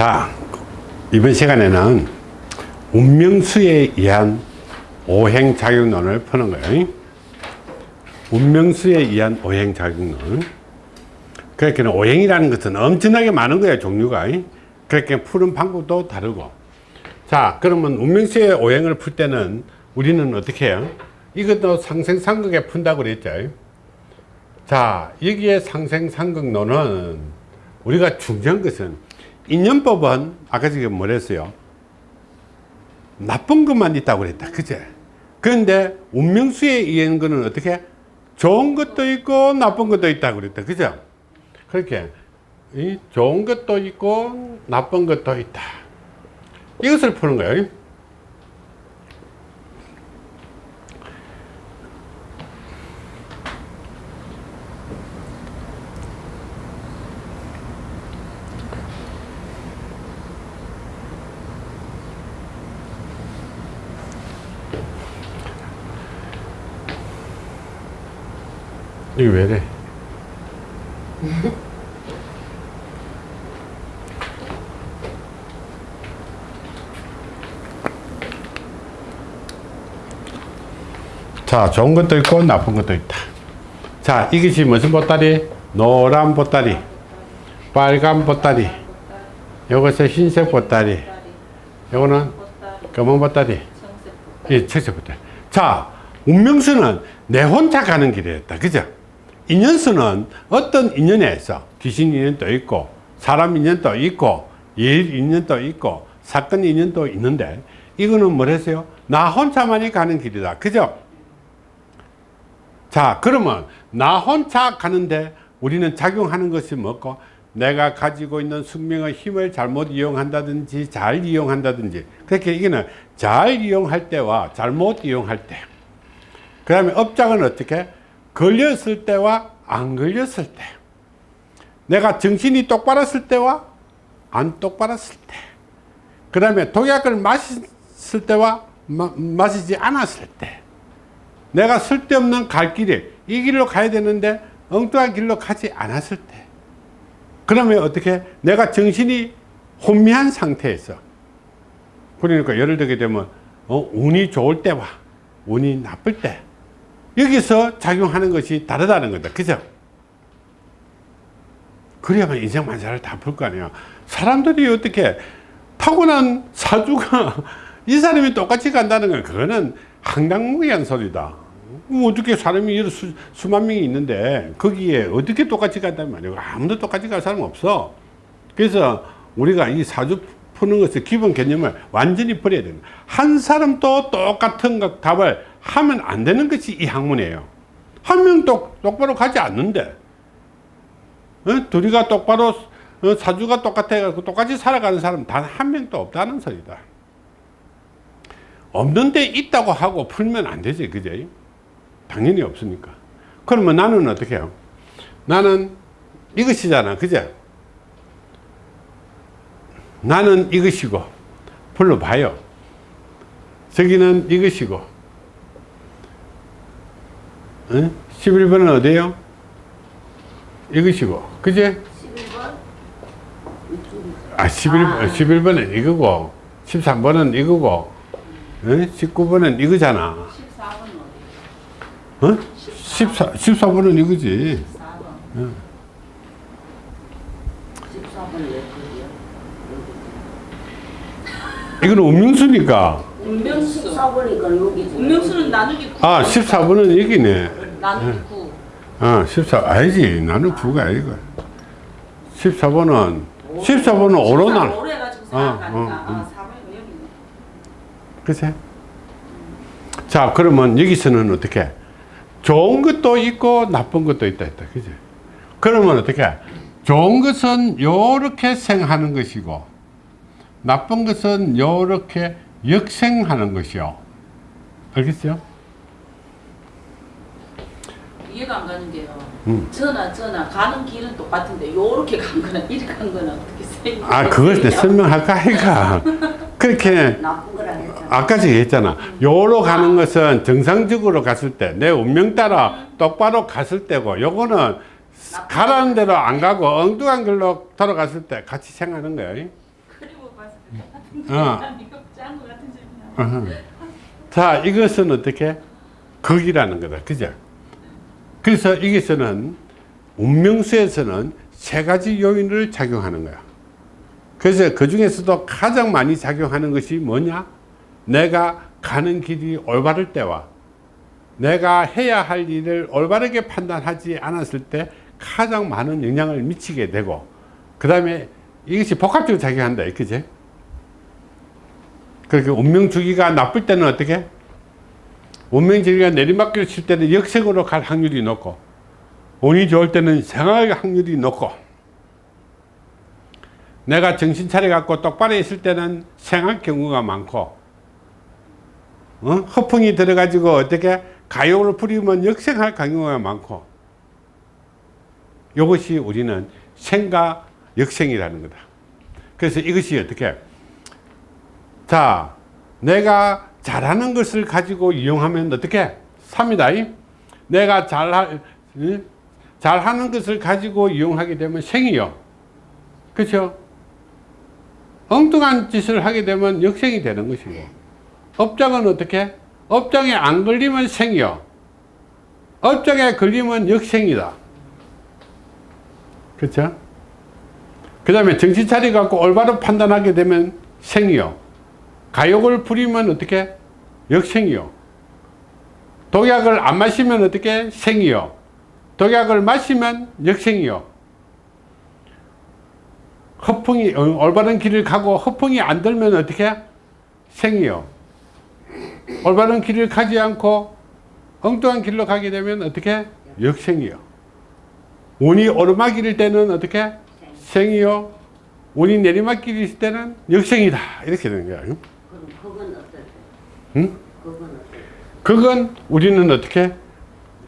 자, 이번 시간에는 운명수에 의한 오행작용론을 푸는 거예요. 운명수에 의한 오행작용론. 그러니까 오행이라는 것은 엄청나게 많은 거예요, 종류가. 그렇게 푸는 방법도 다르고. 자, 그러면 운명수의 오행을 풀 때는 우리는 어떻게 해요? 이것도 상생상극에 푼다고 그랬죠. 자, 여기에 상생상극론은 우리가 중요한 것은 인연법은 아까 지금 뭐랬어요? 나쁜 것만 있다고 그랬다. 그제? 그런데 운명수에 의한 거는 어떻게? 좋은 것도 있고 나쁜 것도 있다고 그랬다. 그죠? 그렇게 이 좋은 것도 있고 나쁜 것도 있다. 이것을 푸는 거예요. 이게 왜래? 자, 좋은 것도 있고 나쁜 것도 있다. 자, 이것이 무슨 보따리? 노란 보따리, 빨간 보따리, 요것은 흰색 보따리, 요거는 검은 보따리, 이 청색 보따리. 자, 운명수는 내 혼자 가는 길이었다. 그죠? 인연수는 어떤 인연에서 귀신 인연도 있고 사람 인연도 있고 일 인연도 있고 사건 인연도 있는데 이거는 뭐랬어요? 나 혼자만이 가는 길이다. 그죠? 자 그러면 나 혼자 가는데 우리는 작용하는 것이 뭐고 내가 가지고 있는 숙명의 힘을 잘못 이용한다든지 잘 이용한다든지 그렇게 이거는 잘 이용할 때와 잘못 이용할 때그 다음에 업장은 어떻게 걸렸을 때와 안 걸렸을 때 내가 정신이 똑바랐을 때와 안 똑바랐을 때 그 다음에 독약을 마셨을 때와 마, 마시지 않았을 때 내가 쓸데없는 갈 길에 이 길로 가야 되는데 엉뚱한 길로 가지 않았을 때 그러면 어떻게 내가 정신이 혼미한 상태에서 그러니까 예를 들게 되면 어, 운이 좋을 때와 운이 나쁠 때 여기서 작용하는 것이 다르다는 거다. 그죠? 그래야만 인생 만사를 다 풀 거 아니야 사람들이 어떻게 타고난 사주가 이 사람이 똑같이 간다는 건 그거는 황당무계한 소리다. 어떻게 사람이 수, 수만 명이 있는데 거기에 어떻게 똑같이 간단 말이에요? 아무도 똑같이 갈 사람 없어. 그래서 우리가 이 사주 푸는 것의 기본 개념을 완전히 버려야 됩니다. 한 사람도 똑같은 답을 하면 안 되는 것이 이 학문이에요. 한 명 똑바로 가지 않는데. 어? 둘이가 똑바로 어, 사주가 똑같아 똑같이 살아가는 사람 단 한 명도 없다는 소리다. 없는데 있다고 하고 풀면 안 되지 그제? 당연히 없으니까. 그러면 나는 어떻게 해요? 나는 이것이잖아 그제? 나는 이것이고 불러봐요. 저기는 이것이고 응? 11번은 어디에요? 이것이고 그제? 11번? 아 11, 아. 11번은 이거고 13번은 이거고 응? 19번은 이거잖아 14번은 어디? 어? 14, 14번은 이거지 14번 응. 14번은 왜 이거는 운명수니까 운명수 14번이니까 여기지 운명수는 나누기 9 아 14번은 여기네 나누기 9 아, 14, 아니지. 나는 9가 아니고. 14번은, 14번은 오로 나. 오로 해가지고 4 어, 어, 어. 그치? 자, 그러면 여기서는 어떻게? 좋은 것도 있고 나쁜 것도 있다, 있다. 그지? 그러면 어떻게? 좋은 것은 요렇게 생하는 것이고, 나쁜 것은 요렇게 역생하는 것이요. 알겠어요? 이해가 안 가는 게요. 음. 저나 저나 가는 길은 똑같은데 요렇게 간 거는 이렇게 간 거는 어떻게 생겨? 아 그걸 내 설명할까 해가 그렇게 아까 제가 했잖아. 요로 가는 것은 정상적으로 갔을 때 내 운명 따라 똑바로 갔을 때고 요거는 가라는 대로 안 가고 엉뚱한 길로 돌아갔을 때 같이 생각하는 거예요. 어. 아니고 짠거 같은 재미나. 어허. 자, 이것은 어떻게? 극이라는 거다. 그죠? 그래서 여기서는 운명수에서는 세 가지 요인을 작용하는 거야. 그래서 그 중에서도 가장 많이 작용하는 것이 뭐냐? 내가 가는 길이 올바를 때와 내가 해야 할 일을 올바르게 판단하지 않았을 때 가장 많은 영향을 미치게 되고 그 다음에 이것이 복합적으로 작용한다. 그지? 그렇게 운명주기가 나쁠 때는 어떻게? 운명주기가 내리막길 칠 때는 역색으로 갈 확률이 높고 운이 좋을 때는 생활 확률이 높고 내가 정신 차려 갖고 똑바로 있을 때는 생할 경우가 많고 어? 허풍이 들어가지고 어떻게 가요를 부리면 역생할 경우가 많고 이것이 우리는 생과 역생이라는 거다 그래서 이것이 어떻게 자, 내가 잘하는 것을 가지고 이용하면 어떻게? 삽니다. 내가 응? 잘하는 것을 가지고 이용하게 되면 생이요. 그렇죠? 엉뚱한 짓을 하게 되면 역생이 되는 것이고 업장은 어떻게? 업장에 안 걸리면 생이요. 업장에 걸리면 역생이다. 그렇죠? 그 다음에 정신 차려 갖고 올바로 판단하게 되면 생이요. 가욕을 부리면 어떻게? 역생이요. 독약을 안 마시면 어떻게? 생이요. 독약을 마시면 역생이요. 허풍이 어, 올바른 길을 가고 허풍이 안 들면 어떻게? 생이요. 올바른 길을 가지 않고 엉뚱한 길로 가게 되면 어떻게? 역생이요. 운이 오르막길일 때는 어떻게? 생이요. 운이 내리막길일 때는 역생이다. 이렇게 되는. 그럼 그건 어떨 때? 응? 그건 어떨 때? 그건 우리는 어떻게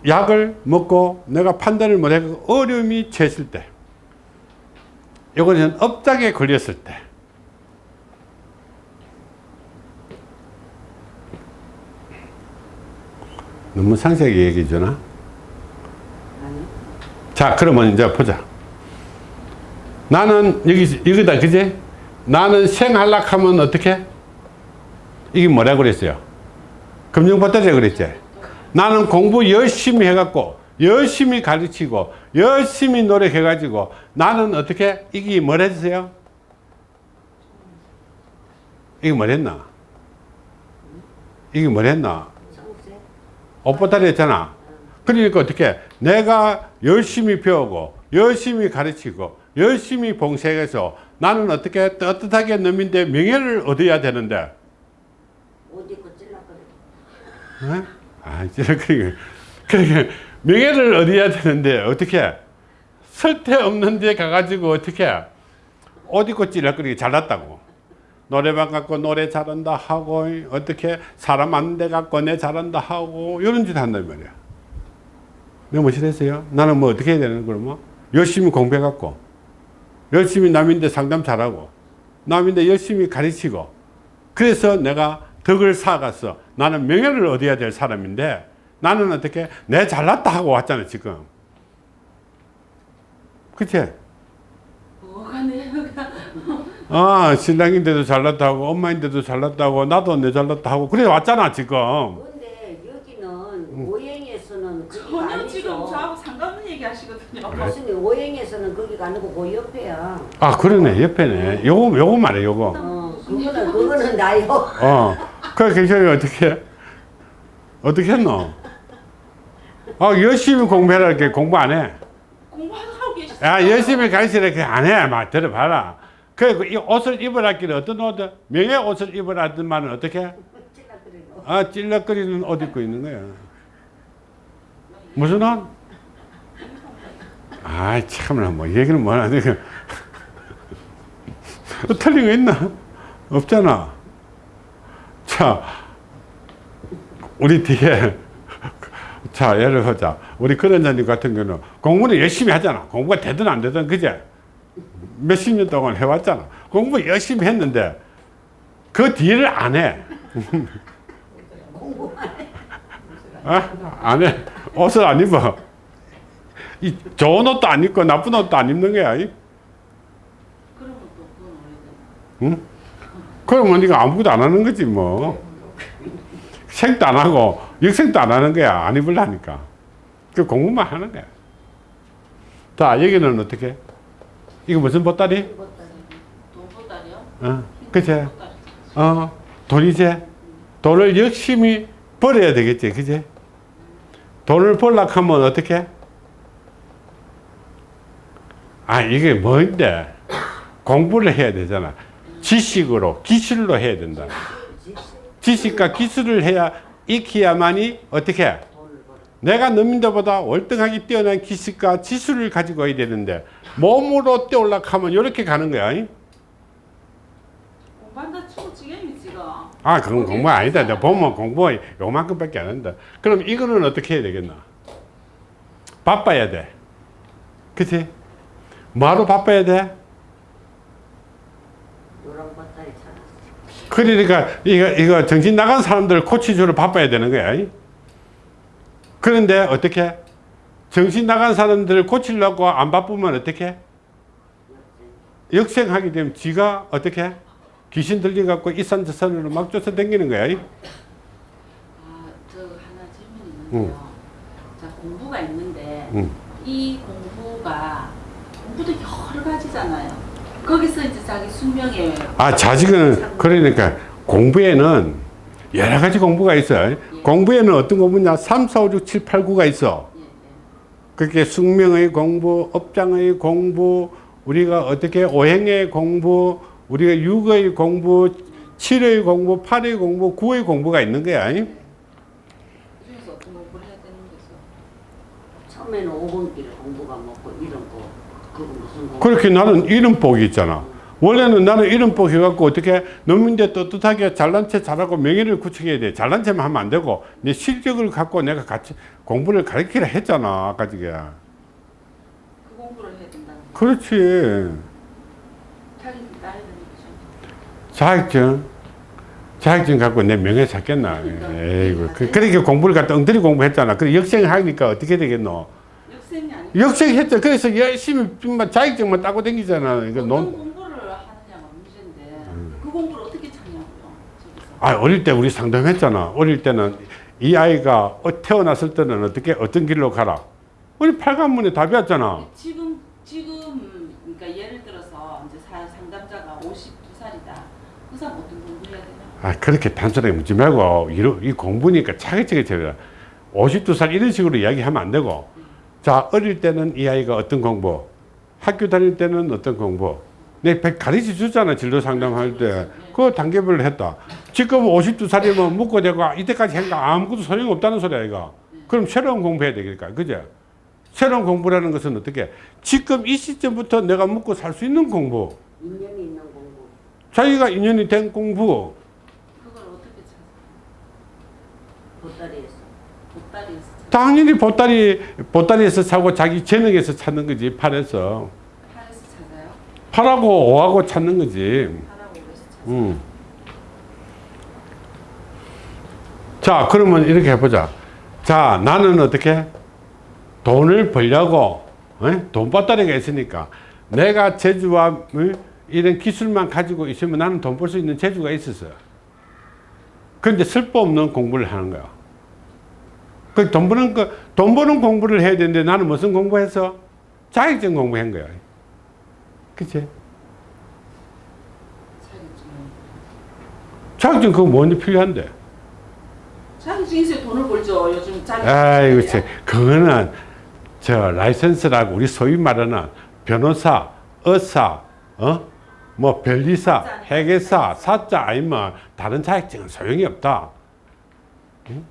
약을 먹고 내가 판단을 못하고 어려움이 처했을 때 이거는 업장에 걸렸을 때 너무 상세하게 얘기해 주나? 자 그러면 이제 보자 나는 여기 이거다 그지? 나는 생할락 하면 어떻게? 이게 뭐라 그랬어요? 금융보따리 그랬지? 나는 공부 열심히 해갖고 열심히 가르치고 열심히 노력해가지고 나는 어떻게 이게 뭐랬어요? 이게 뭐랬나? 이게 뭐랬나? 옷보따리 했잖아. 그러니까 어떻게 내가 열심히 배우고 열심히 가르치고 열심히 봉사해서 나는 어떻게 떳떳하게 놈인데 명예를 얻어야 되는데 옷 입고 찔러거려. 어? 아, 그러니까, 그러니까 명예를 얻어야 되는데 어떻게 설태 없는 데 가가지고 어떻게 옷 입고 찔러거리기 잘났다고. 노래방 갖고 노래 잘한다 하고 어떻게 사람 많은 데 갖고 내 잘한다 하고 이런 짓 한단 말이야. 내가 뭐시랬어요? 나는 뭐 어떻게 해야 되는 그러면 열심히 공부해 갖고 열심히 남인데 상담 잘하고 남인데 열심히 가르치고 그래서 내가 덕을 쌓아갔어. 나는 명예를 얻어야 될 사람인데 나는 어떻게 내 잘났다 하고 왔잖아 지금. 그치? 뭐가 내가 아 신랑인데도 잘났다 하고 엄마인데도 잘났다 하고 나도 내 잘났다 하고 그래 왔잖아 지금. 근데 여기는 오행에서는 거기가 전혀 지금 아니죠 저하고 상관없는 얘기 하시거든요. 교수님 오행에서는 거기가 아니고 그 옆에야 아 그러네 옆에네. 요거 요거 말해 요거. 어 그거는 그거는 나요 어. 그 괜찮이 어떻게 어떻게 했노? 아 열심히 공부해라 이렇게 공부 안 해. 공부하고 계시죠? 야 열심히 가르치라 이렇게 안 해. 막 들어봐라. 그 이 옷을 입으라 길래 어떤 옷 명예 옷을 입으라 말은 어떻게? 찔러거리고 아 찔럭거리는 옷 입고 있는 거야. 무슨 옷? 아이 참나 뭐 얘기는 뭐나 내가 틀린 거 있나? 없잖아. 자 우리 뒤에 자 예를 들자 우리 그런자님 같은 경우는 공부는 열심히 하잖아. 공부가 되든 안 되든 그제 몇십 년 동안 해왔잖아. 공부 열심히 했는데 그 뒤를 안 해. 어? 안 해. 옷을 안 입어. 이 좋은 옷도 안 입고 나쁜 옷도 안 입는 거야. 이? 응? 그러면 네가 아무것도 안 하는 거지 뭐. 생도 안 하고 역생도 안 하는 거야. 안 입으려니까. 그 공부만 하는 거야. 자, 여기는 어떻게? 이거 무슨 보따리? 돈보다리요? 어, 그치? 어, 돈이지? 돈을 열심히 벌어야 되겠지, 그지? 돈을 벌려고 하면 어떻게? 아, 이게 뭔데? 공부를 해야 되잖아. 지식으로, 기술로 해야 된다. 지식과 기술을 해야, 익혀야만이 어떻게? 내가 너민들보다 월등하게 뛰어난 기술과 지술을 가지고 와야 되는데, 몸으로 뛰어 올라고 하면 이렇게 가는 거야. 잉? 공부한다 치고 지금이 지금. 아, 그건 공부 아니다. 내가 보면 공부 요만큼밖에 안 한다. 그럼 이거는 어떻게 해야 되겠나? 바빠야 돼. 그치? 뭐하러 바빠야 돼? 노란 바다에 살았어. 그러니까 이거, 이거 정신 나간 사람들 고치주로 바빠야 되는 거야. 이? 그런데 어떻게? 정신 나간 사람들을 고치려고 안 바쁘면 어떻게? 역생하게 되면 지가 어떻게? 귀신 들려 갖고 이산 저산으로 막 쫓아다니는 거야. 이? 아, 저 하나 질문 있는데요. 자, 공부가 있는데 응. 이 공부가 공부도 여러 가지잖아요. 거기서 이제 자기 숙명에 아, 자식은 그러니까 공부에는 여러 가지 공부가 있어요. 공부에는 어떤 공부냐? 3, 4, 5, 6, 7, 8, 9가 있어. 예, 예. 그렇게 숙명의 공부, 업장의 공부, 우리가 어떻게 오행의 공부, 우리가 6의 공부, 7의 공부, 8의 공부, 9의 공부가 있는 거야. 그 중에서 어떤 공부를 해야 되는 거죠? 처음에는 5번 길공부가 먹고 이런 거 그거 무슨 공부? 그렇게 나는 이름복이 있잖아. 원래는 나는 이름복 해갖고 어떻게 농민대 떳떳하게 잘난 체 잘하고 명예를 구축해야 돼. 잘난 체만 하면 안 되고 내 실력을 갖고 내가 같이 공부를 가르치라 했잖아. 아까 저게. 그 공부를 해야 된다는 거. 그렇지. 자격증. 자격증 갖고 내 명예 찾겠나. 에이구. 그, 그렇게 공부를 갖다 엉터리 공부했잖아. 그래 역생 하니까 어떻게 되겠노? 역생이 아니고 역생 했죠. 그래서 열심히 만 자격증만 따고 다니잖아. 어떤 논, 공부를 하느냐가 문제인데 그 공부를 어떻게 찾냐고요. 아, 어릴 때 우리 상담했잖아. 어릴 때는 이 아이가 어- 태어났을 때는 어떻게 어떤 길로 가라. 우리 팔관문에 답이 왔잖아. 지금 지금 그러니까 예를 들어서 이제 사- 상담자가 52살이다. 그 사람 어떤 공부해야 되냐? 아, 그렇게 단순하게 묻지 말고 이러, 이 공부니까 차근차근 쳐라. 52살 이런 식으로 이야기하면 안 되고. 자, 어릴 때는 이 아이가 어떤 공부, 학교 다닐 때는 어떤 공부. 내 가르쳐 주잖아, 진로 상담할 때. 그 단계별로 했다. 지금 52살이면 묻고 대고 이때까지 한거 아무것도 소용이 없다는 소리야, 이거. 그럼 새로운 공부해야 되니까, 그죠? 새로운 공부라는 것은 어떻게? 지금 이 시점부터 내가 묻고 살 수 있는 공부. 인연이 있는 공부. 자기가 인연이 된 공부. 그걸 어떻게 찾아? 보따리에서. 당연히 보따리, 보따리에서 사고 자기 재능에서 찾는 거지, 팔에서. 팔에서 찾아요? 팔하고 오하고 찾는 거지. 팔하고. 음. 자, 그러면 이렇게 해보자. 자, 나는 어떻게? 돈을 벌려고, 어? 돈보따리가 있으니까. 내가 재주와 어? 이런 기술만 가지고 있으면 나는 돈 벌 수 있는 재주가 있었어요. 그런데 쓸모 없는 공부를 하는 거야. 그 돈 버는 거, 돈 버는 공부를 해야 되는데 나는 무슨 공부했어? 자격증 공부한 거야. 그치? 자격증. 그거 뭔지 필요한데. 자격증 있어야 돈을 벌죠. 요즘 자격증. 아이고, 참. 그거는 저 라이센스라고 우리 소위 말하는 변호사, 의사, 어? 뭐 변리사, 회계사, 사자 아니면 다른 자격증은 소용이 없다. 그래도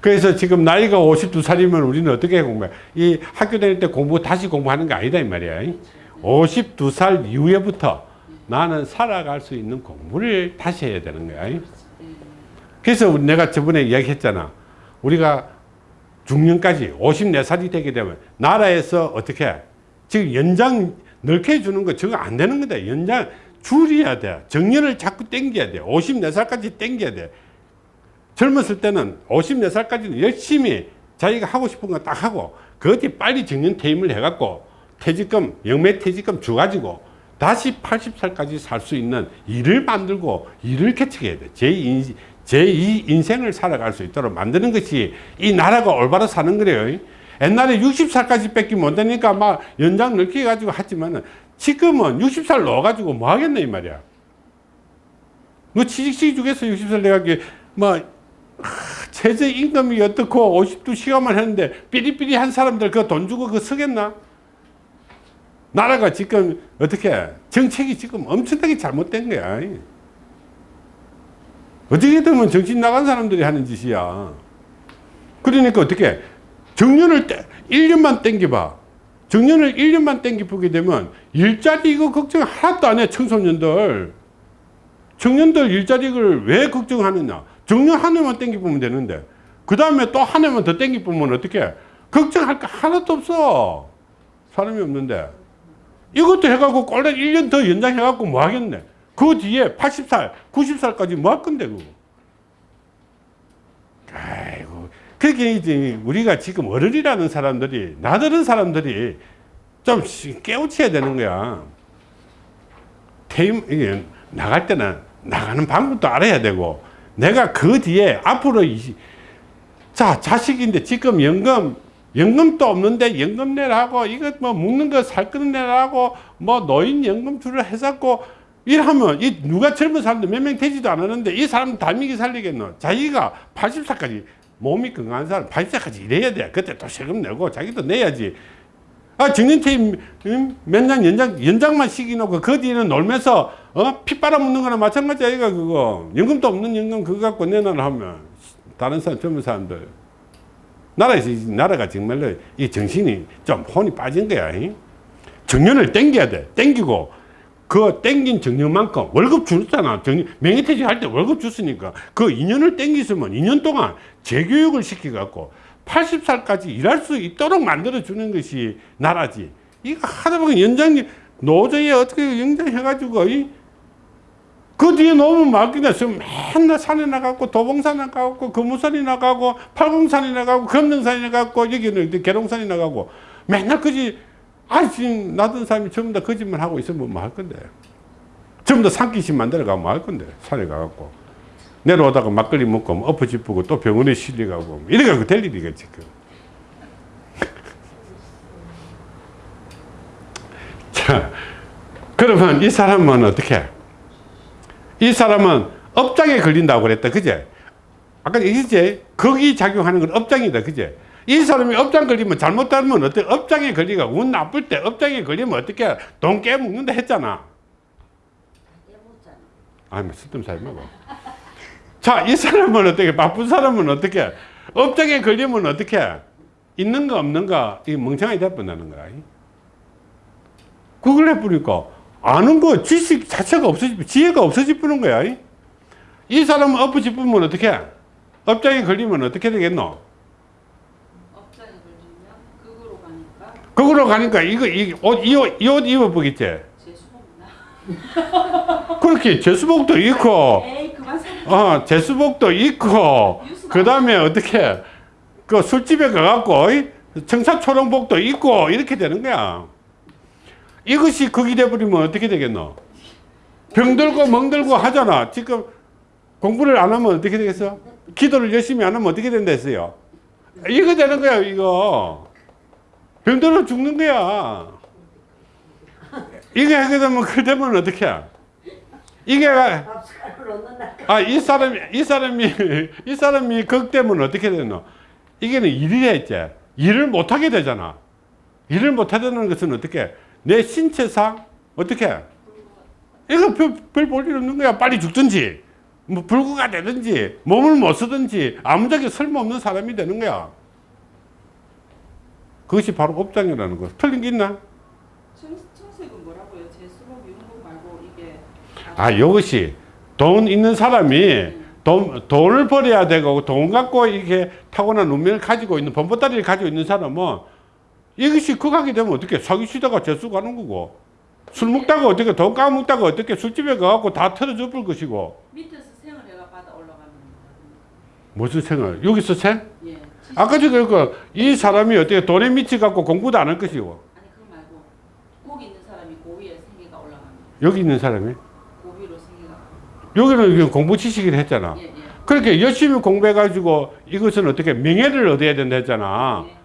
그래서 지금 나이가 52살이면 우리는 어떻게 공부해? 이 학교 다닐 때 공부 다시 공부하는 게 아니다 이 말이야. 52살 이후에부터 나는 살아갈 수 있는 공부를 다시 해야 되는 거야. 그래서 내가 저번에 이야기했잖아. 우리가 중년까지 54살이 되게 되면 나라에서 어떻게 지금 연장 넓게 해주는 거 저거 안 되는 거다. 연장 줄여야 돼. 정년을 자꾸 땡겨야 돼. 54살까지 땡겨야 돼. 젊었을 때는 54살까지는 열심히 자기가 하고 싶은 거 딱 하고 그뒤 빨리 정년 퇴임을 해갖고 퇴직금, 영매 퇴직금 줘가지고 다시 80살까지 살 수 있는 일을 만들고 일을 개척해야 돼. 제2, 제2 인생을 살아갈 수 있도록 만드는 것이 이 나라가 올바로 사는 거래요. 옛날에 60살까지 뺏기 못 되니까 막 연장 넓게 해가지고 하지만은 지금은 60살 넣어가지고 뭐 하겠네, 이 말이야. 뭐 취직시키 주겠어, 60살 내가 뭐, 하, 최저 임금이 어떻고 52시간만 했는데 삐리삐리한 사람들 그 돈 주고 그거 쓰겠나? 나라가 지금 어떻게 정책이 지금 엄청나게 잘못된 거야. 어떻게 되면 정신 나간 사람들이 하는 짓이야. 그러니까 어떻게 정년을 떼, 1년만 땡겨봐. 정년을 1년만 땡겨보게 되면 일자리 이거 걱정 하나도 안 해, 청소년들. 청년들 일자리를 왜 걱정하느냐. 정년 한 해만 땡겨보면 되는데. 그 다음에 또 한 해만 더 땡겨보면 어떻게 걱정할 거 하나도 없어. 사람이 없는데. 이것도 해갖고 꼴랑 1년 더 연장해갖고 뭐 하겠네. 그 뒤에 80살, 90살까지 뭐 할 건데, 그거. 아이고. 그게 이제 우리가 지금 어른이라는 사람들이, 나들은 사람들이 좀 깨우쳐야 되는 거야. 퇴임, 이게 나갈 때는 나가는 방법도 알아야 되고, 내가 그 뒤에 앞으로, 이, 자, 자식인데 지금 연금, 연금도 없는데 연금 내라고, 이거 뭐 묵는 거살거 내라고, 뭐 노인 연금 주를 해갖고, 이러면 이 누가 젊은 사람들 몇 명 되지도 않았는데 이 사람 달미기 살리겠노? 자기가 80살까지 몸이 건강한 사람 80살까지 일해야 돼. 그때 또 세금 내고 자기도 내야지. 아, 정년퇴임 음, 몇년 연장, 연장만 시키놓고 그 뒤에는 놀면서 어? 피 빨아먹는 거나 마찬가지야, 이거 그거. 연금도 없는 연금 그거 갖고 내놔라 하면 다른 사람, 젊은 사람들. 나라에서, 이 나라가 정말로 이 정신이 좀 혼이 빠진 거야. 이? 정년을 땡겨야 돼. 땡기고 그 땡긴 정년만큼 월급 줬잖아. 정년, 명예퇴직 할 때 월급 줬으니까 그 2년을 땡기으면 2년 동안 재교육을 시켜갖고 80살까지 일할 수 있도록 만들어주는 것이 나라지. 이거 하다 보면 연장, 노조에 어떻게 연장해가지고, 이, 그 뒤에 너무 막 그냥 지금 맨날 산에 나가고 도봉산 나가고 금우산이 나가고 팔공산이 나가고 금능산이 나가고 여기는 이제 계룡산이 나가고 맨날 그지 아 지금 나던 사람이 전부 다 거짓말 하고 있으면 뭐 할 건데. 전부 다 산기신 만들어 가면 뭐 할 건데 산에 가갖고. 내려오다가 막걸리 먹고 뭐 엎어짚고 또 병원에 실려가고 이래가지고 될 일이가 지금 자 그러면 이 사람은 어떻게 이 사람은 업장에 걸린다고 그랬다. 그제? 아까 얘기했지? 거기 작용하는 건 업장이다. 그제? 이 사람이 업장 걸리면 잘못하면 어때? 업장에 걸리가 운 나쁠 때 업장에 걸리면 어떻게 돈 깨먹는다 했잖아. 아니 쓸데없이 먹어 자이 사람은 어떻게 바쁜 사람은 어떻게 업장에 걸리면 어떻게 있는 거 없는 거이 멍청하게 돼버리는 거야. 그걸 해버리니까 아는 거 지식 자체가 없어지 지혜가 없어지는 거야 이. 이 사람은 엎어지면 어떻게 업장에 걸리면 어떻게 되겠노 업장에 걸리면 극으로 가니까 거기로 가니까 이거 이옷이옷 입어 보겠지 재수없나? 그렇게 제수복도 입고 에이. 어, 제수복도 입고, 그 다음에 어떻게, 그 술집에 가갖고, 이 청사초롱복도 입고, 이렇게 되는 거야. 이것이 극이 돼버리면 어떻게 되겠노? 병들고 멍들고 하잖아. 지금 공부를 안 하면 어떻게 되겠어? 기도를 열심히 안 하면 어떻게 된다 했어요? 이거 되는 거야, 이거. 병들어 죽는 거야. 이게 하게 되면, 그 되면 어떻게 해? 이게. 아, 이 사람이, 이 사람이, 이 사람이 극 되면 어떻게 되노? 이게는 일이라 했지. 일을 못하게 되잖아. 일을 못하게 되는 것은 어떻게? 내 신체상, 어떻게? 이거 별, 별볼 일 없는 거야. 빨리 죽든지, 뭐, 불구가 되든지, 몸을 못 쓰든지, 아무짝에 쓸모없는 사람이 되는 거야. 그것이 바로 업장이라는 거. 틀린 게 있나? 청, 청색은 뭐라고요? 재수복 이런 거 말고 이게 아, 이것이 돈 있는 사람이 돈, 돈을 벌어야 되고 돈 갖고 이렇게 타고난 운명을 가지고 있는 범보따리를 가지고 있는 사람은 이것이 극하게 되면 어떻게 사기치다가 재수 가는 거고 술 먹다가 어떻게 돈 까먹다가 어떻게 술집에 가갖고 다 털어져 볼 것이고 밑에서 생을 해가 받아 올라가는 무슨 생을 여기서 생? 예. 아까 전에 그이 사람이 어떻게 돈에 미치 갖고 공부도 안 할 것이고 아니 그거 말고 복 있는 사람이 고위에 생계가 올라가는 여기 있는 사람이 고비로 생기가. 여기는 공부 지식을 했잖아. 예, 예. 그렇게 열심히 공부해가지고 이것은 어떻게 명예를 얻어야 된다 했잖아. 예.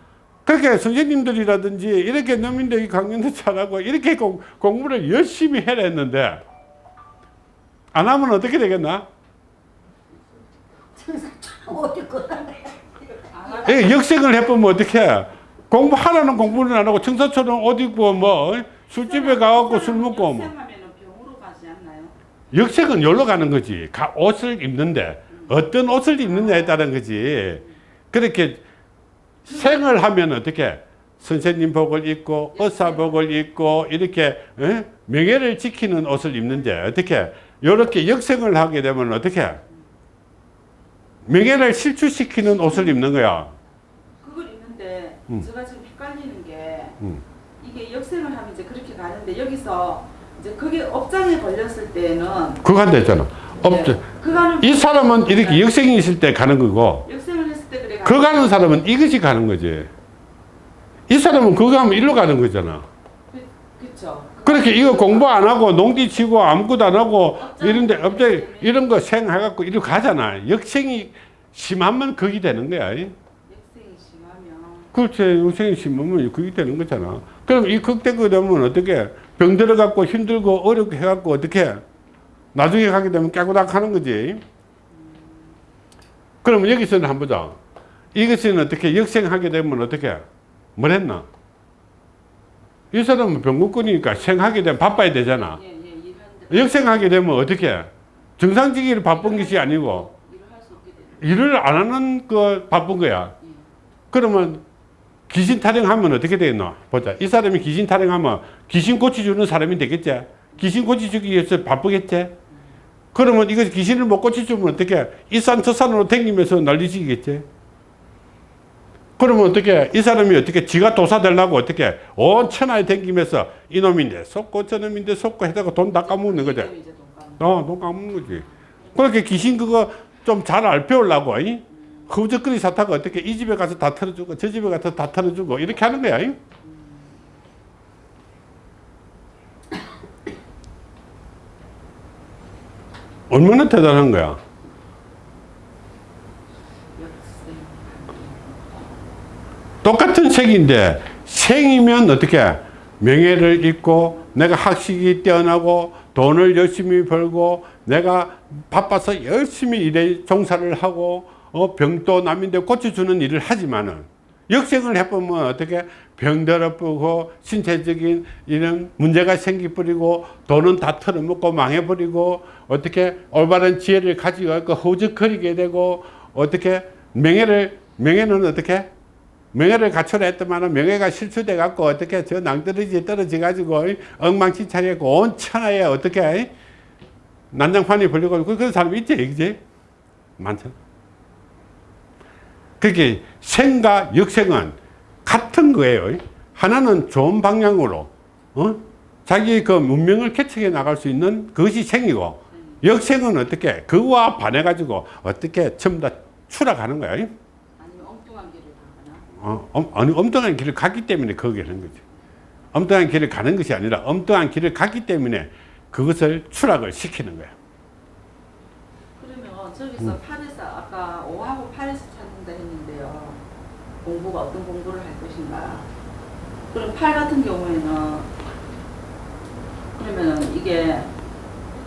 그렇게 선생님들이라든지 이렇게农民대기 강연도 잘하고 이렇게 공, 공부를 열심히 해라 했는데 안 하면 어떻게 되겠나? 예, 역생을 해보면 어떻게 공부하라는 공부는 안 하고 청사처럼 옷 입고 뭐 술집에 가갖고 술 먹고 뭐 역생하면은 병으로 가지 않나요? 역색은 여기로 가는 거지. 가- 옷을 입는데 어떤 옷을 입느냐에 따른 거지. 그렇게 생을 하면 어떻게 선생님 복을 입고 의사복을 입고 이렇게 어? 명예를 지키는 옷을 입는데 어떻게 이렇게 역생을 하게 되면 어떻게 명예를 실추시키는 옷을 입는 거야. 그걸 입는데 음. 제가 지금 헷갈리는 게 음. 이게 역생을 하면 이제 그렇게 가는데 여기서 이제 그게 업장에 걸렸을 때는 한다 했잖아. 없죠. 네, 이 사람은 이렇게 역생이 있을 때 가는 거고 때 그 가는 사람은 이것이 가는 거지. 이 사람은 그거 하면 일로 가는 거잖아. 그렇죠. 그렇게 이거 공부 안 하고 농디 치고 아무것도 안 하고 이런데 갑자기 이런 거 생해갖고 이리로 가잖아. 역생이 심하면 그게 되는 거야. 역생이 심하면 그렇지. 역생이 심하면 그게 되는 거잖아. 그럼 이 극대가 되면 어떻게 병 들어갖고 힘들고 어렵게 해갖고 어떻게 나중에 가게 되면 깨고닥 하는 거지. 그러면 여기서는 한번 보자. 이것은 어떻게 역생하게 되면 어떻게 뭘 했나? 이 사람은 병국권이니까 생하게 되면 바빠야 되잖아. 예, 예, 역생하게 되면 어떻게 정상직이 바쁜 것이 아니고 일을 안 하는 거 바쁜 거야. 예. 그러면 귀신 타령하면 어떻게 되겠노? 보자. 이 사람이 귀신 타령하면 귀신 고쳐주는 사람이 되겠지? 귀신 고쳐주기 위해서 바쁘겠지? 그러면 이거 귀신을 못 고쳐주면 어떻게? 이 산 저 산으로 댕기면서 난리지겠지? 그러면 어떻게? 이 사람이 어떻게? 지가 도사 되려고 어떻게? 온 천하에 댕기면서 이놈인데 속고 저놈인데 속고 해다가 돈 다 까먹는 거지. 그럼 이제 돈 까먹는 어, 돈 까먹는 거지. 그렇게 귀신 그거 좀 잘 알배우려고, 이? 허우적거리 사타가 어떻게 이 집에 가서 다 털어주고, 저 집에 가서 다 털어주고, 이렇게 하는 거야, 이? 얼마나 대단한 거야. 색인데, 생이면 어떻게? 명예를 잃고, 내가 학식이 뛰어나고, 돈을 열심히 벌고, 내가 바빠서 열심히 일에 종사를 하고, 어, 병도 남인데 고쳐주는 일을 하지만은, 역생을 해보면 어떻게? 병들어버리고, 신체적인 이런 문제가 생기버리고, 돈은 다 털어먹고 망해버리고, 어떻게? 올바른 지혜를 가지고 있고, 허우적거리게 되고, 어떻게? 명예를, 명예는 어떻게? 명예를 갖춰라 했더만 명예가 실추돼 갖고 어떻게 저 낭떠러지에 떨어져 가지고 엉망진창이고 온 천하에 어떻게 난장판이 벌리고 그- 그런 사람이 있지 그지? 많잖아. 그게 생과 역생은 같은 거예요. 하나는 좋은 방향으로 어? 자기 그 문명을 개척해 나갈 수 있는 그것이 생이고 역생은 어떻게 그와 반해 가지고 어떻게 전부 다 추락하는 길을 어, 엄, 아니, 엉뚱한 길을 갔기 때문에 거기에 하는 거지. 엉뚱한 길을 가는 것이 아니라 엉뚱한 길을 갔기 때문에 그것을 추락을 시키는 거야. 그러면 저기서 음. 8에서 아까 5하고 8에서 찾는다 했는데요. 공부가 어떤 공부를 할 것인가. 그럼 8 같은 경우에는 그러면 이게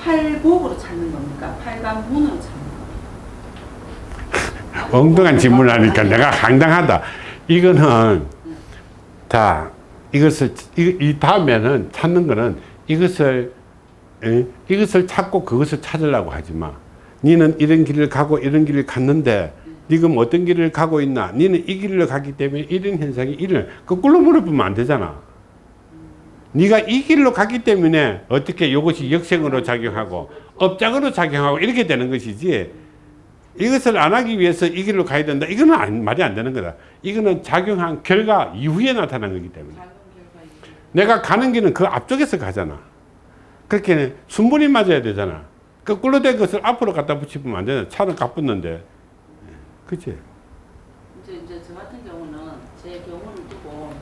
8복으로 찾는 겁니까? 8간 문으로 찾는 겁니까? 엉뚱한 질문을 하니까 내가 황당하다. 이거는 자 이것을 이, 이 다음에는 찾는 거는 이것을 에? 이것을 찾고 그것을 찾으려고 하지 마. 니는 이런 길을 가고 이런 길을 갔는데 지금 어떤 길을 가고 있나? 니는 이 길을 가기 때문에 이런 현상이 이런 거꾸로 물어보면 안 되잖아. 네가 이 길로 갔기 때문에 어떻게 이것이 역생으로 작용하고 업장으로 작용하고 이렇게 되는 것이지 이것을 안 하기 위해서 이 길로 가야 된다. 이거는 안- 말이 안 되는 거다. 이거는 작용한 결과 이후에 나타난 거기 때문에. 내가 가는 길은 그 앞쪽에서 가잖아. 그렇게 순분이 맞아야 되잖아. 거꾸로 된 것을 앞으로 갖다 붙이면 안 되잖아. 차는 가붙는데. 그치? 이제 이제 저 같은 경우는 제 경우를 두고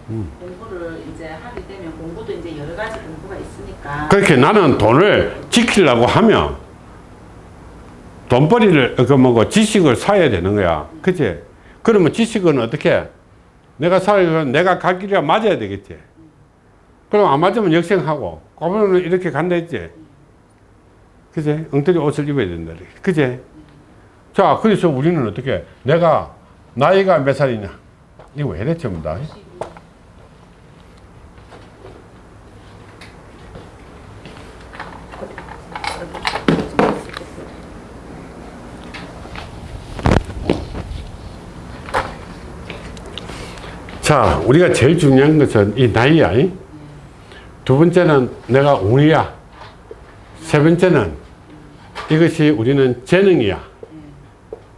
공부를 이제 하게 되면 공부도 이제 여러 가지 공부가 있으니까 그렇게 나는 돈을 지키려고 하면 돈벌이를 그 뭐고 지식을 사야 되는 거야. 그치? 그러면 지식은 어떻게? 내가 살면 내가 갈 길이 맞아야 되겠지. 그럼 안 맞으면 역생하고 그러면 이렇게 간다 했지. 그치? 엉터리 옷을 입어야 된다. 그치? 자, 그래서 우리는 어떻게? 내가 나이가 몇 살이냐? 이거 왜 이래 전부 다? 자, 우리가 제일 중요한 것은 이 나이야. 이? 두 번째는 내가 운이야. 세 번째는 이것이 우리는 재능이야.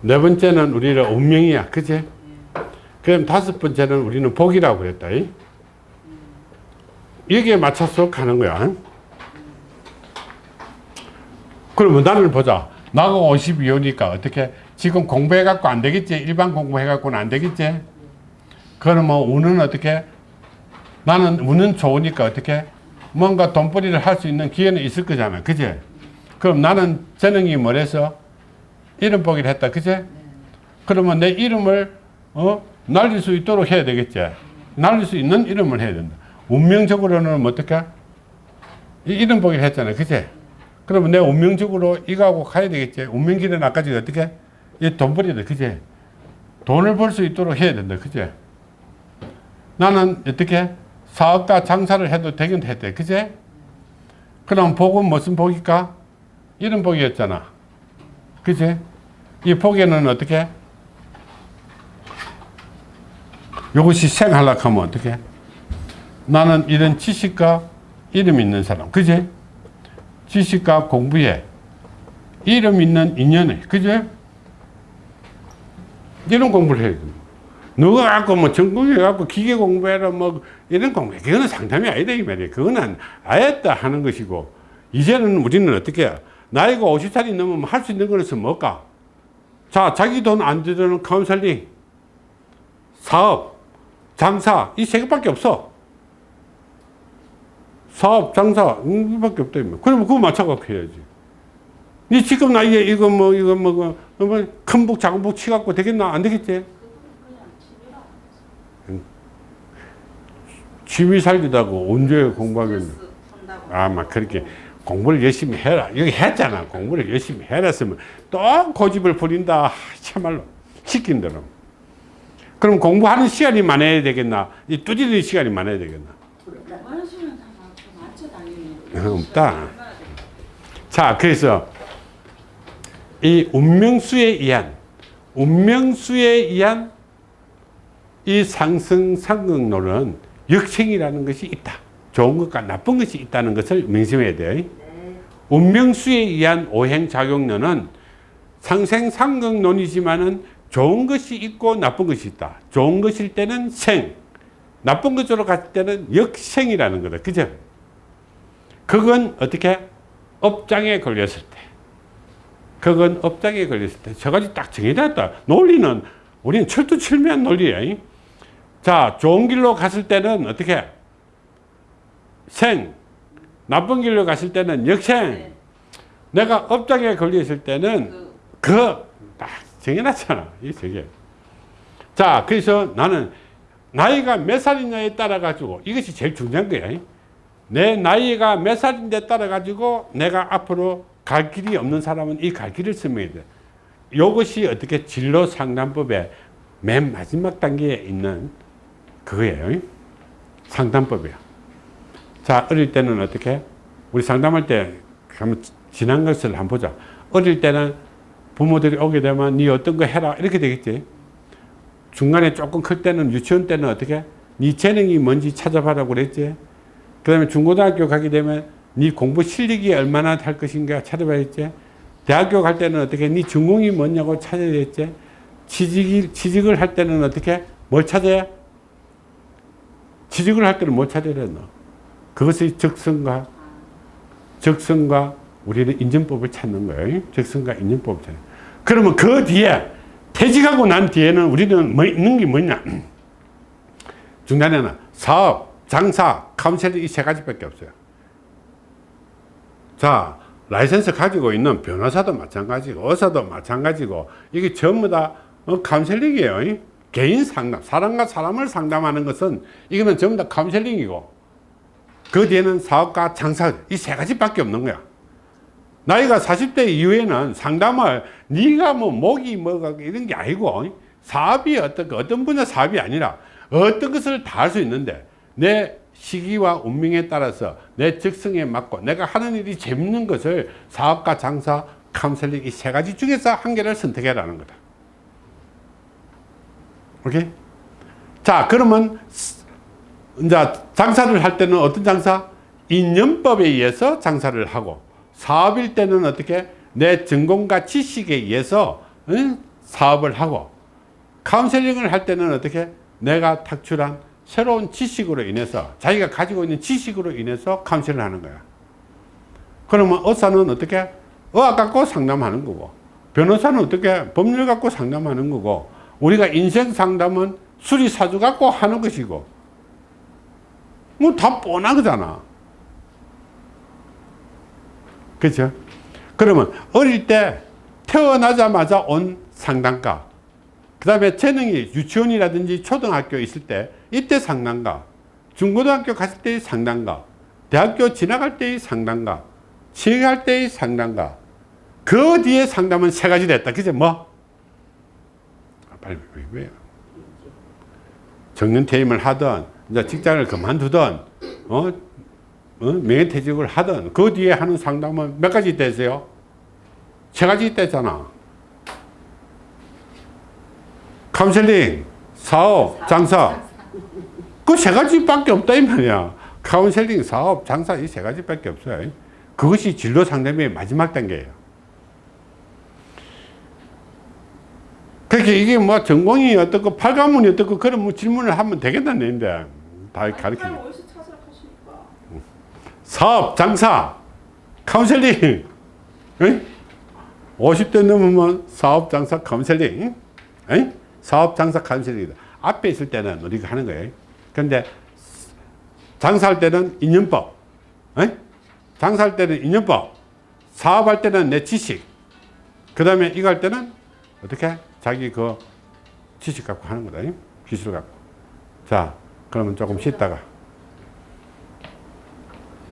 네 번째는 우리는 운명이야. 그지? 그럼 다섯 번째는 우리는 복이라고 그랬다. 이? 여기에 맞춰서 가는 거야. 그러면 나를 보자. 나가 52호니까 어떻게 지금 공부해갖고 안 되겠지? 일반 공부해갖고는 안 되겠지? 그러면 운은 어떻게? 나는 운은 좋으니까 어떻게? 뭔가 돈벌이를 할 수 있는 기회는 있을 거잖아. 그지? 그럼 나는 재능이 뭐래서? 이름 보기를 했다. 그지? 그러면 내 이름을, 어? 날릴 수 있도록 해야 되겠지? 날릴 수 있는 이름을 해야 된다. 운명적으로는 뭐 어떻게? 이 이름 보기를 했잖아. 그지? 그러면 내 운명적으로 이거하고 가야 되겠지? 운명길은 아까 전에 어떻게? 이 돈벌이다. 그지? 돈을 벌 수 있도록 해야 된다. 그지? 나는 어떻게 사업가 장사를 해도 되긴 했대. 그제? 그럼 복은 무슨 복일까? 이런 복이었잖아. 그제? 이 복에는 어떻게? 이것이 생하려고 하면 어떻게? 나는 이런 지식과 이름 있는 사람. 그제? 지식과 공부에 이름 있는 인연에. 그제? 이런 공부를 해야 됩니다. 누가 갖고 뭐 전공해 갖고 기계 공부해라 뭐 이런 공부. 그거는 상담이 아니다 이 말이에요. 그거는 아였다 하는 것이고 이제는 우리는 어떻게 해요? 나이가 50살이 넘으면 할 수 있는 것은 뭘까? 자 자기 돈 안 들이는 카운셀링 사업 장사 이 세 개밖에 없어. 사업 장사 이밖에 없다 그러면 그거 맞춰갖고 해야지. 니 지금 나이에 이거 뭐 이거 뭐큰 북 작은 북 치갖고 되겠나? 안 되겠지 취미 살기다고 언제 공부하겠냐. 아, 막 그렇게 공부를 열심히 해라. 여기 했잖아. 공부를 열심히 해라 했으면 또 고집을 부린다. 참말로. 시킨 대로. 그럼 공부하는 시간이 많아야 되겠나? 이 뚜지는 시간이 많아야 되겠나? 없다. 자, 그래서 이 운명수에 의한 운명수에 의한 이 상승 상극론은 역생이라는 것이 있다. 좋은 것과 나쁜 것이 있다는 것을 명심해야 돼요. 운명수에 의한 오행작용론은 상생상극론이지만은 좋은 것이 있고 나쁜 것이 있다. 좋은 것일 때는 생, 나쁜 것으로 갔을 때는 역생이라는 거다. 그죠? 그건 어떻게? 업장에 걸렸을 때. 그건 업장에 걸렸을 때. 저까지 딱 정해졌다. 논리는 우리는 철두철미한 논리야. 자, 좋은 길로 갔을 때는 어떻게? 생. 나쁜 길로 갔을 때는 역생. 네. 내가 업장에 걸렸을 때는 그그딱 정해놨잖아. 이 저게. 자, 그래서 나는 나이가 몇 살이냐에 따라 가지고 이것이 제일 중요한 거야. 내 나이가 몇 살인데 따라 가지고 내가 앞으로 갈 길이 없는 사람은 이 갈 길을 설명해야 돼. 이것이 어떻게 진로 상담법의 맨 마지막 단계에 있는 그거예요. 상담법이야. 자, 어릴 때는 어떻게? 우리 상담할 때 한번 지난 것을 한번 보자. 어릴 때는 부모들이 오게 되면 네 어떤 거 해라 이렇게 되겠지. 중간에 조금 클 때는 유치원 때는 어떻게? 네 재능이 뭔지 찾아봐라고 그랬지. 그 다음에 중고등학교 가게 되면 네 공부 실력이 얼마나 할 것인가 찾아봐야겠지. 대학교 갈 때는 어떻게? 네 전공이 뭐냐고 찾아야겠지. 취직, 취직을 할 때는 어떻게? 뭘 찾아야? 취직을 할 때는 뭘 찾아야 되나? 그것이 적성과, 적성과 우리는 인정법을 찾는 거예요. 적성과 인정법을 찾는. 그러면 그 뒤에 퇴직하고 난 뒤에는 우리는 뭐 있는 게 뭐냐? 중간에는 사업, 장사, 카운셀링 이 세 가지밖에 없어요. 자, 라이센스 가지고 있는 변호사도 마찬가지고 의사도 마찬가지고 이게 전부 다 어, 카운셀링이에요. 이? 개인 상담, 사람과 사람을 상담하는 것은 이거는 전부 다 카운셀링이고 그 뒤에는 사업과 장사 이 세 가지밖에 없는 거야. 나이가 40대 이후에는 상담을 네가 뭐 목이 뭐가 이런 게 아니고 사업이 어떤 그 어떤 분야 사업이 아니라 어떤 것을 다 할 수 있는데 내 시기와 운명에 따라서 내 적성에 맞고 내가 하는 일이 재밌는 것을 사업과 장사, 카운셀링 이 세 가지 중에서 한 개를 선택해라는 거다. 오케이? 자, 그러면 이제 장사를 할 때는 어떤 장사? 인연법에 의해서 장사를 하고 사업일 때는 어떻게 내 전공과 지식에 의해서 응? 사업을 하고 카운셀링을 할 때는 어떻게 내가 탁출한 새로운 지식으로 인해서 자기가 가지고 있는 지식으로 인해서 카운셀을 하는 거야. 그러면 의사는 어떻게 의학 갖고 상담하는 거고 변호사는 어떻게 법률 갖고 상담하는 거고 우리가 인생 상담은 수리사주 갖고 하는 것이고 뭐 다 뻔하잖아. 그죠? 그러면 어릴 때 태어나자마자 온 상담가 그 다음에 재능이 유치원이라든지 초등학교 있을 때 이때 상담가 중고등학교 갔을 때의 상담가 대학교 지나갈 때의 상담가 취직할 때의 상담가 그 뒤에 상담은 세 가지 됐다 그죠 뭐? 아, 빨리 왜, 왜요? 정년퇴임을 하든 이제 직장을 그만두든 어? 어? 명예퇴직을 하든 그 뒤에 하는 상담은 몇 가지 되세요? 세 가지 있다잖아. 카운셀링, 사업, 장사. 그 세 가지밖에 없다 이 말이야. 카운셀링, 사업, 장사 이 세 가지밖에 없어요. 그것이 진로 상담의 마지막 단계예요. 그렇게 이게 뭐 전공이 어떻고 팔가문이 어떻고 그런 뭐 질문을 하면 되겠다는 얘기인데 다 가르치는. 사업, 장사, 카운셀링. 응? 50대 넘으면 사업, 장사, 카운셀링. 응? 사업, 장사, 카운셀링이다. 앞에 있을 때는 우리가 하는 거예요. 근데 장사할 때는 인연법. 응? 장사할 때는 인연법. 사업할 때는 내 지식. 그 다음에 이거 할 때는 어떻게? 자기 그 지식 갖고 하는 거다. 응? 기술 갖고. 자, 그러면 조금 쉬다가.